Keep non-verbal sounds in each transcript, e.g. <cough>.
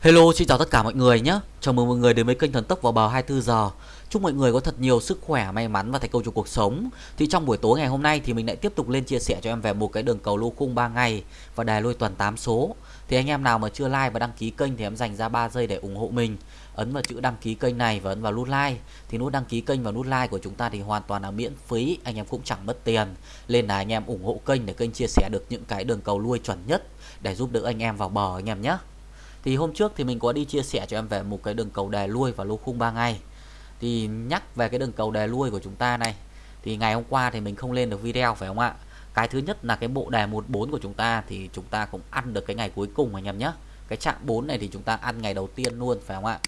Hello, xin chào tất cả mọi người nhé. Chào mừng mọi người đến với kênh Thần Tốc vào bờ 24 giờ. Chúc mọi người có thật nhiều sức khỏe, may mắn và thành công trong cuộc sống. Thì trong buổi tối ngày hôm nay thì mình lại tiếp tục lên chia sẻ cho em về một cái đường cầu lô khung 3 ngày và đài lôi tuần 8 số. Thì anh em nào mà chưa like và đăng ký kênh thì em dành ra 3 giây để ủng hộ mình. Ấn vào chữ đăng ký kênh này và ấn vào nút like. Thì nút đăng ký kênh và nút like của chúng ta thì hoàn toàn là miễn phí, anh em cũng chẳng mất tiền. Nên là anh em ủng hộ kênh để kênh chia sẻ được những cái đường cầu lui chuẩn nhất để giúp đỡ anh em vào bờ anh em nhé. Thì hôm trước thì mình có đi chia sẻ cho em về một cái đường cầu đề lui và lô khung 3 ngày Thì nhắc về cái đường cầu đề lui của chúng ta này, Thì ngày hôm qua thì mình không lên được video, phải không ạ? Cái thứ nhất là cái bộ đề 14 của chúng ta thì chúng ta cũng ăn được cái ngày cuối cùng anh em nhé. Cái chạm 4 này thì chúng ta ăn ngày đầu tiên luôn, phải không ạ?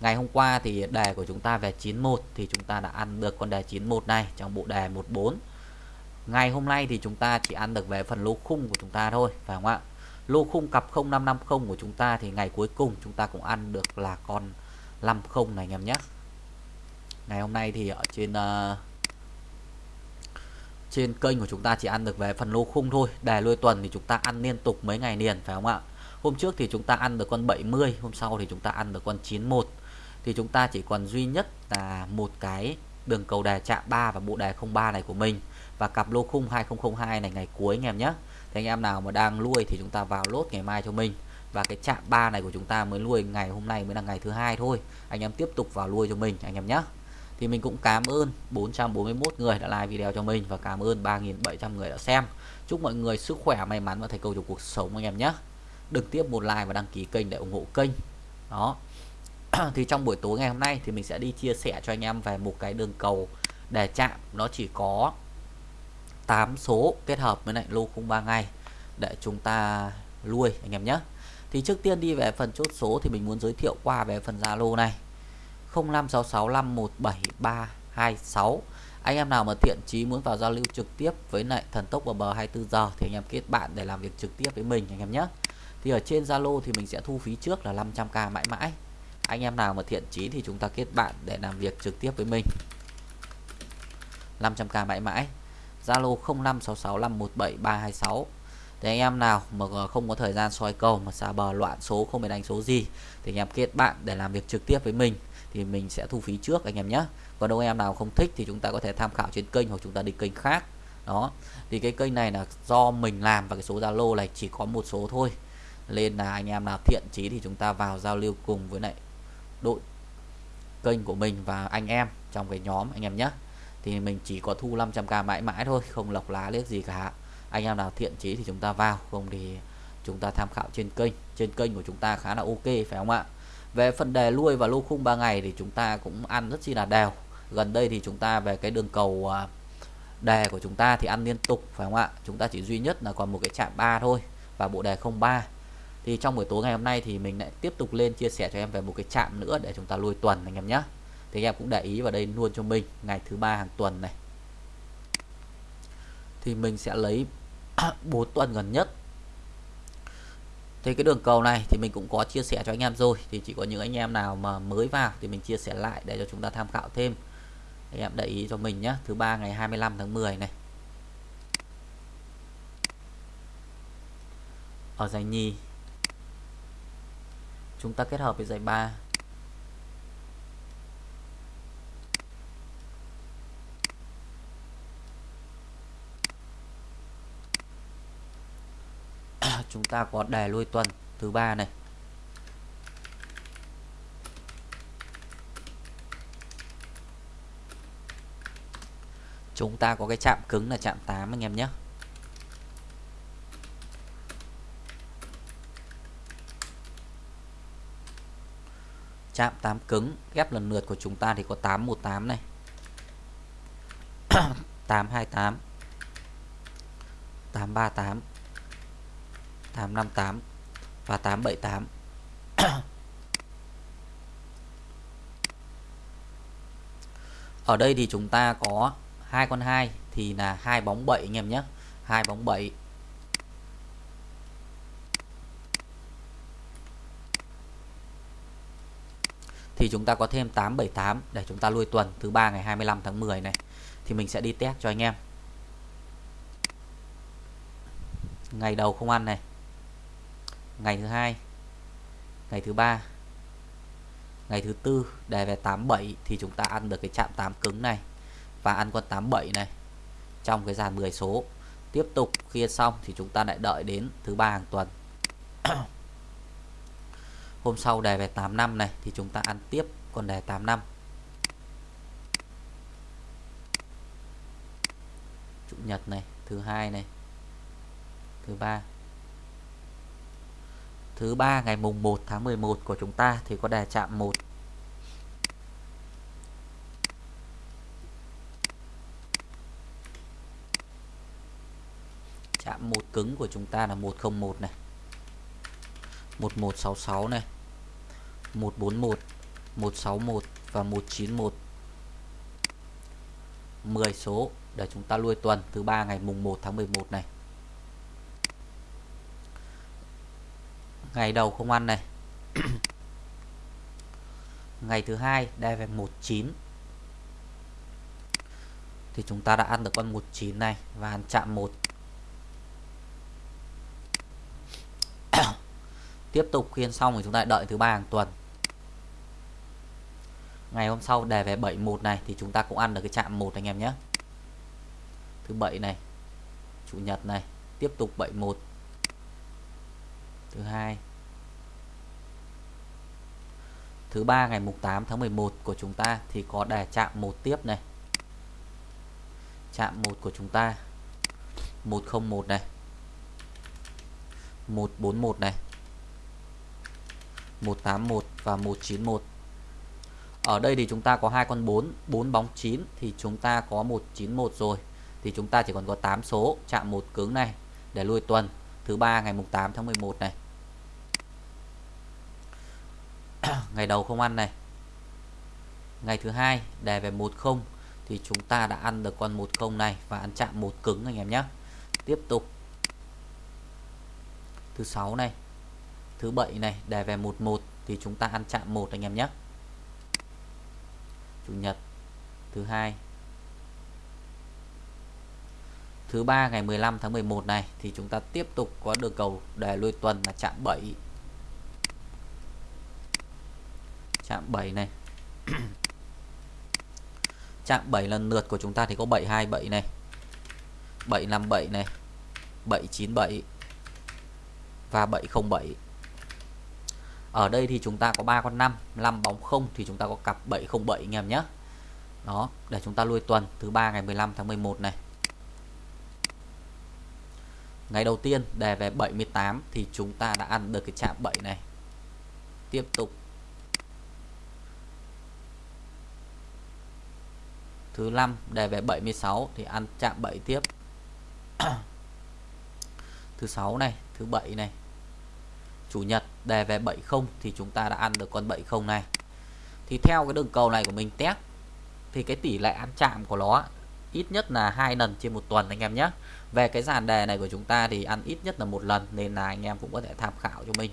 Ngày hôm qua thì đề của chúng ta về 91 thì chúng ta đã ăn được con đề 91 này trong bộ đề 14 Ngày hôm nay thì chúng ta chỉ ăn được về phần lô khung của chúng ta thôi, phải không ạ? Lô khung cặp 0550 của chúng ta thì ngày cuối cùng chúng ta cũng ăn được là con 50 này anh em nhé. Ngày hôm nay thì ở trên uh, trên kênh của chúng ta chỉ ăn được về phần lô khung thôi. Đề lôi tuần thì chúng ta ăn liên tục mấy ngày liền phải không ạ? Hôm trước thì chúng ta ăn được con 70 hôm sau thì chúng ta ăn được con 91 thì chúng ta chỉ còn duy nhất là một cái đường cầu đề chạm 3 và bộ đề 03 này của mình và cặp lô khung 2002 này ngày cuối anh em nhé thì anh em nào mà đang nuôi thì chúng ta vào lốt ngày mai cho mình. Và cái chạm 3 này của chúng ta mới nuôi ngày hôm nay mới là ngày thứ hai thôi. Anh em tiếp tục vào nuôi cho mình, anh em nhé thì mình cũng cảm ơn 441 người đã like video cho mình và cảm ơn 3.700 người đã xem. Chúc mọi người sức khỏe, may mắn và thành công trong cuộc sống, anh em nhé đừng tiếp một like và đăng ký kênh để ủng hộ kênh. Đó. <clears throat> Thì trong buổi tối ngày hôm nay thì mình sẽ đi chia sẻ cho anh em về một cái đường cầu đề chạm nó chỉ có 8 số kết hợp với lại lô khung 3 ngày để chúng ta nuôi, anh em nhé. Thì trước tiên đi về phần chốt số thì mình muốn giới thiệu qua về phần Zalo này. 0566517326 anh em nào mà thiện chí muốn vào giao lưu trực tiếp với lại thần tốc vào bờ 24 giờ thì anh em kết bạn để làm việc trực tiếp với mình, anh em nhé. Thì ở trên Zalo thì mình sẽ thu phí trước là 500k mãi mãi. Anh em nào mà thiện chí thì chúng ta kết bạn để làm việc trực tiếp với mình. 500k mãi mãi. Zalo 0566517326 thì anh em nào mà ờ, không có thời gian soi cầu, mà xa bờ loạn số, không biết đánh số gì, thì anh em kết bạn để làm việc trực tiếp với mình, thì mình sẽ thu phí trước anh em nhé. Còn đâu em nào không thích thì chúng ta có thể tham khảo trên kênh hoặc chúng ta đi kênh khác. Đó. Thì cái kênh này là do mình làm và cái số Zalo này chỉ có một số thôi. Nên là anh em nào thiện chí thì chúng ta vào giao lưu cùng với lại đội kênh của mình và anh em trong cái nhóm anh em nhé thì mình chỉ có thu 500k mãi mãi thôi, không lọc lá liếc gì cả. Anh em nào thiện chí thì chúng ta vào, không thì chúng ta tham khảo trên kênh. Trên kênh của chúng ta khá là ok, phải không ạ? Về phần đề lui và lô khung 3 ngày thì chúng ta cũng ăn rất chi là đều. Gần đây thì chúng ta về cái đường cầu à, đề của chúng ta thì ăn liên tục, phải không ạ? Chúng ta chỉ duy nhất là còn một cái chạm 3 thôi và bộ đề 03 thì trong buổi tối ngày hôm nay thì mình lại tiếp tục lên chia sẻ cho em về một cái chạm nữa để chúng ta lui tuần, anh em nhé thì em cũng để ý vào đây luôn cho mình, ngày thứ ba hàng tuần này. Thì mình sẽ lấy <clears throat> 4 tuần gần nhất. Thì cái đường cầu này thì mình cũng có chia sẻ cho anh em rồi. Thì chỉ có những anh em nào mà mới vào thì mình chia sẻ lại để cho chúng ta tham khảo thêm. Anh em để ý cho mình nhé thứ ba ngày 25 tháng 10 này. Ở giải nhì. Chúng ta kết hợp với giải 3 chúng ta có đề lui tuần thứ ba này. Chúng ta có cái chạm cứng là chạm 8 anh em nhé. Chạm 8 cứng, ghép lần lượt của chúng ta thì có 818 này. <coughs> 828 838 858 và 878 ở đây thì chúng ta có hai con 2 thì là hai bóng 7 anh em nhé. Hai bóng 7 thì chúng ta có thêm 878 để chúng ta lui tuần thứ ba ngày 25 tháng 10 này. Thì mình sẽ đi test cho anh em. Ngày đầu không ăn này ngày thứ hai. Ngày thứ ba. Ngày thứ tư, đề về 87 thì chúng ta ăn được cái chạm 8 cứng này và ăn con 87 này trong cái dàn 10 số. Tiếp tục, khi xong thì chúng ta lại đợi đến thứ ba hàng tuần. <coughs> Hôm sau đề về 85 này thì chúng ta ăn tiếp con đề 85 chủ nhật này, thứ hai này, thứ ba thứ ba, ngày mùng 1 tháng 11 của chúng ta thì có đề chạm 1 chạm một cứng của chúng ta là 101 này. 1166 này. 141 161 và 191 10 số để chúng ta lui tuần thứ ba, ngày mùng 1 tháng 11 này. Ngày đầu không ăn này. <clears throat> Ngày thứ hai đây về 19 thì chúng ta đã ăn được con 19 này và ăn chạm 1 <clears throat> tiếp tục khiên xong thì chúng ta đợi thứ ba hàng tuần. Ngày hôm sau đề về 71 này thì chúng ta cũng ăn được cái chạm 1 anh em nhé. Thứ bảy này, chủ nhật này, tiếp tục 71 thứ hai. Thứ ba ngày mùng 8 tháng 11 của chúng ta thì có đề chạm một tiếp này. Chạm một của chúng ta. 101 này. 141 này. 181 và 191 ở đây thì chúng ta có hai con 4 4 bóng 9 thì chúng ta có 191 rồi. Thì chúng ta chỉ còn có 8 số chạm một cứng này để lui tuần thứ ba, ngày mùng 8 tháng 11 này. <coughs> Ngày đầu không ăn này. Ngày thứ hai đề về 10 thì chúng ta đã ăn được con 10 này và ăn chạm một cứng anh em nhé. Tiếp tục. Thứ sáu này, thứ bảy này đề về 11 thì chúng ta ăn chạm một anh em nhé. Chủ nhật. Thứ hai thứ ba ngày 15 tháng 11 này, thì chúng ta tiếp tục có được cầu đề lui tuần là chạm 7 chạm 7 này. <clears throat> Chạm 7 lần lượt của chúng ta thì có 727 này 757 này 797 và 707 ở đây thì chúng ta có 3 con 5 5 bóng không thì chúng ta có cặp 707 anh em nhé. Đó, để chúng ta lui tuần thứ ba ngày 15 tháng 11 này ngày đầu tiên đề về 78 thì chúng ta đã ăn được cái chạm 7 này. Tiếp tục. Thứ năm đề về 76 thì ăn chạm 7 tiếp. <clears throat> Thứ sáu này, thứ bảy này. Chủ nhật đề về 70 thì chúng ta đã ăn được con 70 này. Thì theo cái đường cầu này của mình test, thì cái tỷ lệ ăn chạm của nó ít nhất là hai lần trên một tuần anh em nhé. Về cái dàn đề này của chúng ta thì ăn ít nhất là một lần nên là anh em cũng có thể tham khảo cho mình.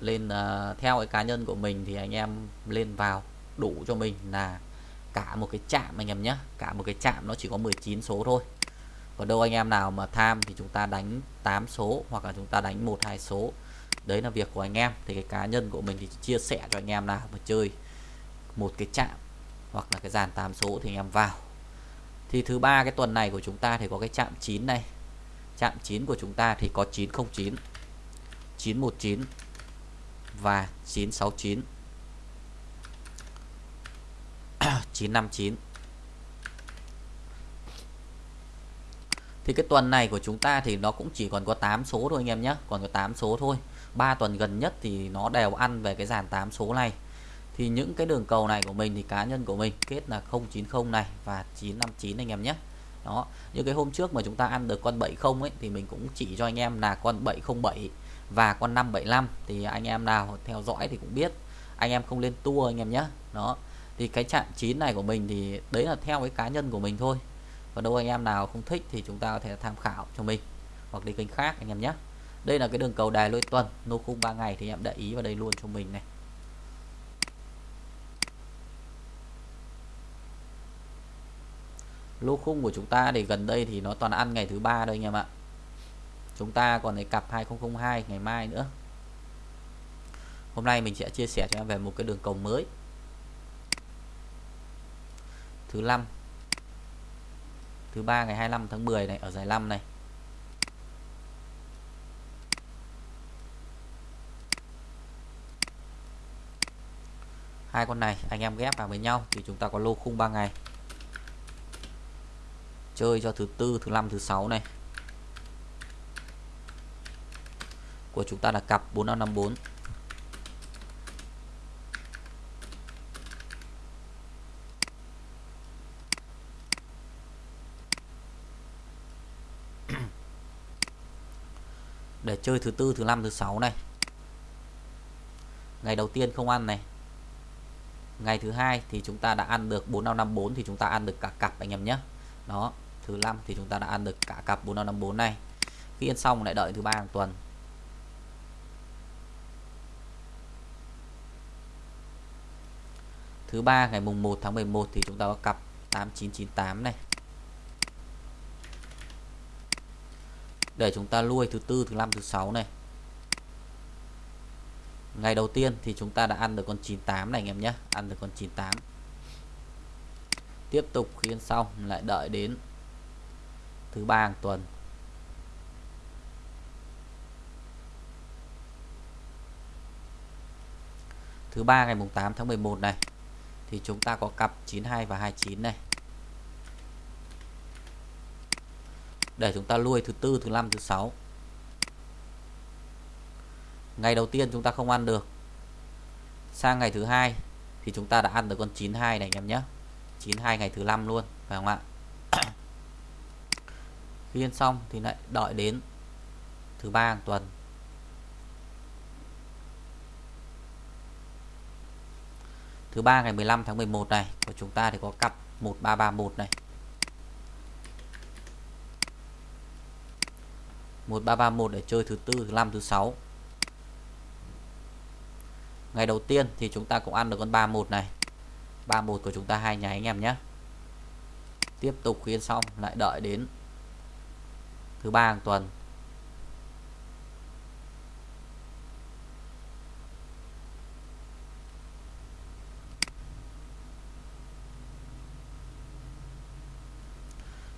Lên uh, theo cái cá nhân của mình thì anh em lên vào đủ cho mình là cả một cái chạm anh em nhé. Cả một cái chạm nó chỉ có 19 số thôi. Còn đâu anh em nào mà tham thì chúng ta đánh 8 số hoặc là chúng ta đánh một hai số. Đấy là việc của anh em. Thì cái cá nhân của mình thì chia sẻ cho anh em nào mà chơi một cái chạm hoặc là cái dàn 8 số thì anh em vào thì thứ ba cái tuần này của chúng ta thì có cái chạm 9 này. Chạm 9 của chúng ta thì có 909 919 và 969 959 <coughs> thì cái tuần này của chúng ta thì nó cũng chỉ còn có 8 số thôi anh em nhé, còn có 8 số thôi. 3 tuần gần nhất thì nó đều ăn về cái dàn 8 số này thì những cái đường cầu này của mình thì cá nhân của mình kết là 090 này và 959 anh em nhé. Đó, như cái hôm trước mà chúng ta ăn được con 70 ấy, thì mình cũng chỉ cho anh em là con 707 và con 575 thì anh em nào theo dõi thì cũng biết, anh em không lên tua anh em nhé. Đó, thì cái chạm 9 này của mình thì đấy là theo cái cá nhân của mình thôi. Còn đâu anh em nào không thích thì chúng ta có thể tham khảo cho mình hoặc đi kênh khác anh em nhé. Đây là cái đường cầu đài lôi tuần, nô khung 3 ngày thì em để ý vào đây luôn cho mình này. Lô khung của chúng ta thì gần đây thì nó toàn ăn ngày thứ ba đây anh em ạ. Chúng ta còn cái cặp 2002 ngày mai nữa. Hôm nay mình sẽ chia sẻ cho em về một cái đường cầu mới. Thứ năm. Thứ ba ngày 25 tháng 10 này, ở giải 5 này. Hai con này anh em ghép vào với nhau thì chúng ta có lô khung 3 ngày chơi cho thứ tư, thứ năm, thứ sáu này. Của chúng ta là cặp 4554 để chơi thứ tư, thứ năm, thứ sáu này. Ngày đầu tiên không ăn này. Ngày thứ hai thì chúng ta đã ăn được 4554 thì chúng ta ăn được cả cặp anh em nhé. Đó thứ năm thì chúng ta đã ăn được cả cặp 4554 này. Khi ăn xong lại đợi thứ ba hàng tuần. Thứ ba ngày mùng 1 tháng 11 thì chúng ta có cặp 8998 này. Để chúng ta lui thứ tư, thứ năm, thứ sáu này. Ngày đầu tiên thì chúng ta đã ăn được con 98 này anh em nhé. Ăn được con 98 tiếp tục khi ăn xong lại đợi đến thứ ba hàng tuần. Thứ ba ngày mùng 8 tháng 11 này, thì chúng ta có cặp 92 và 29 này. Để chúng ta nuôi thứ tư, thứ năm, thứ sáu. Ngày đầu tiên chúng ta không ăn được. Sang ngày thứ hai thì chúng ta đã ăn được con 92 này anh em nhé. 92 ngày thứ năm luôn, phải không ạ? Khi xong thì lại đợi đến thứ ba hàng tuần. Thứ ba ngày 15 tháng 11 này, của chúng ta thì có cặp 1331 này. 1331 để chơi thứ tư, thứ năm, thứ sáu. Ngày đầu tiên thì chúng ta cũng ăn được con 31 này. 31 của chúng ta hai nháy anh em nhé. Tiếp tục khuyên xong, lại đợi đến thứ ba hàng tuần.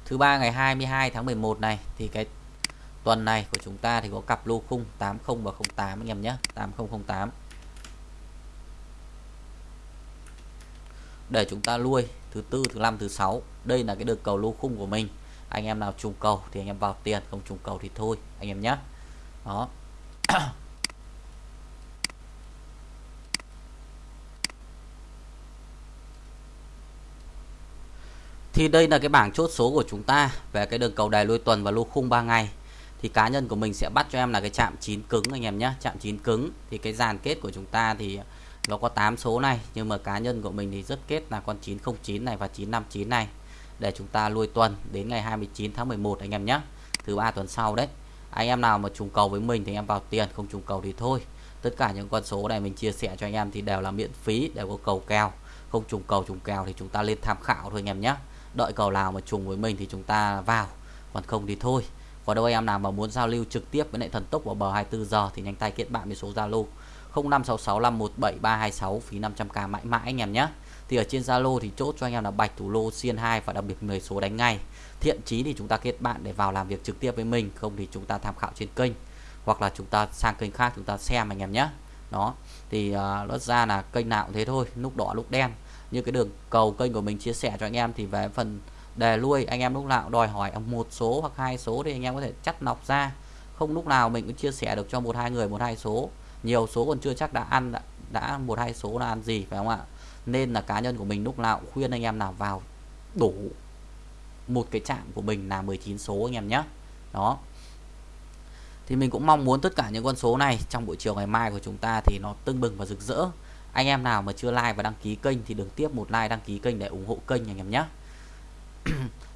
Thứ ba ngày 22 tháng 11 này, thì cái tuần này của chúng ta thì có cặp lô khung 80 và 08 anh em nhé 8008 để chúng ta nuôi thứ tư, thứ năm, thứ sáu, đây là cái được cầu lô khung của mình anh em nào trùng cầu thì anh em vào tiền, không trùng cầu thì thôi, anh em nhé đó. <coughs> Thì đây là cái bảng chốt số của chúng ta về cái đường cầu đài lôi tuần và lô khung 3 ngày. Thì cá nhân của mình sẽ bắt cho em là cái chạm chín cứng anh em nhé chạm chín cứng. Thì cái dàn kết của chúng ta thì nó có 8 số này, nhưng mà cá nhân của mình thì rất kết là con 909 này và 959 này để chúng ta lui tuần đến ngày 29 tháng 11 anh em nhé. Thứ ba tuần sau đấy. Anh em nào mà trùng cầu với mình thì em vào tiền, không trùng cầu thì thôi. Tất cả những con số này mình chia sẻ cho anh em thì đều là miễn phí, đều có cầu kèo. Không trùng cầu, trùng kèo thì chúng ta lên tham khảo thôi anh em nhé. Đợi cầu nào mà trùng với mình thì chúng ta vào. Còn không thì thôi. Còn đâu anh em nào mà muốn giao lưu trực tiếp với lại thần tốc vào bờ 24 giờ thì nhanh tay kết bạn với số Zalo 0566517326 phí 500k mãi mãi anh em nhé thì ở trên Zalo thì chốt cho anh em là bạch thủ lô xiên 2 và đặc biệt 10 số đánh ngay. Thiện chí thì chúng ta kết bạn để vào làm việc trực tiếp với mình không thì chúng ta tham khảo trên kênh hoặc là chúng ta sang kênh khác chúng ta xem anh em nhé. Đó thì uh, nó ra là kênh nào cũng thế thôi lúc đỏ lúc đen. Như cái đường cầu kênh của mình chia sẻ cho anh em thì về phần đề lui anh em lúc nào đòi hỏi một số hoặc hai số thì anh em có thể chắt nọc ra. Không lúc nào mình cũng chia sẻ được cho một hai người một hai số. Nhiều số còn chưa chắc đã ăn đã, đã một hai số là ăn gì phải không ạ? Nên là cá nhân của mình lúc nào cũng khuyên anh em nào vào đủ một cái chạm của mình là 19 số anh em nhé đó. Thì mình cũng mong muốn tất cả những con số này trong buổi chiều ngày mai của chúng ta thì nó tưng bừng và rực rỡ. Anh em nào mà chưa like và đăng ký kênh thì đừng tiếp một like, đăng ký kênh để ủng hộ kênh anh em nhé <clears throat>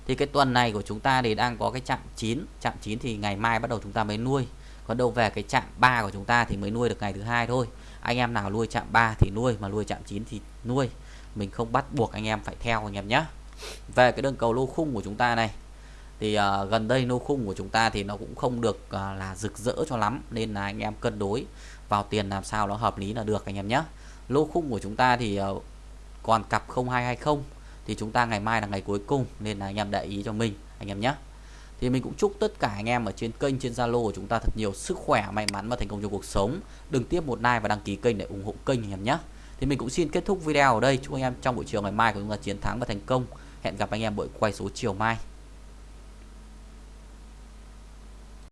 thì cái tuần này của chúng ta thì đang có cái chạm 9 chạm 9 thì ngày mai bắt đầu chúng ta mới nuôi. Còn đâu về cái chạm 3 của chúng ta thì mới nuôi được ngày thứ hai thôi anh em nào nuôi chạm 3 thì nuôi mà nuôi chạm 9 thì nuôi. Mình không bắt buộc anh em phải theo anh em nhé về cái đường cầu lô khung của chúng ta này thì uh, gần đây lô khung của chúng ta thì nó cũng không được uh, là rực rỡ cho lắm nên là anh em cân đối vào tiền làm sao nó hợp lý là được anh em nhé lô khung của chúng ta thì uh, còn cặp 0220 thì chúng ta ngày mai là ngày cuối cùng nên là anh em để ý cho mình anh em nhé thì mình cũng chúc tất cả anh em ở trên kênh, trên Zalo của chúng ta thật nhiều sức khỏe, may mắn và thành công trong cuộc sống. Đừng tiếp một like và đăng ký kênh để ủng hộ kênh anh em nhé. Thì mình cũng xin kết thúc video ở đây. Chúc anh em trong buổi chiều ngày mai của chúng ta chiến thắng và thành công. Hẹn gặp anh em buổi quay số chiều mai.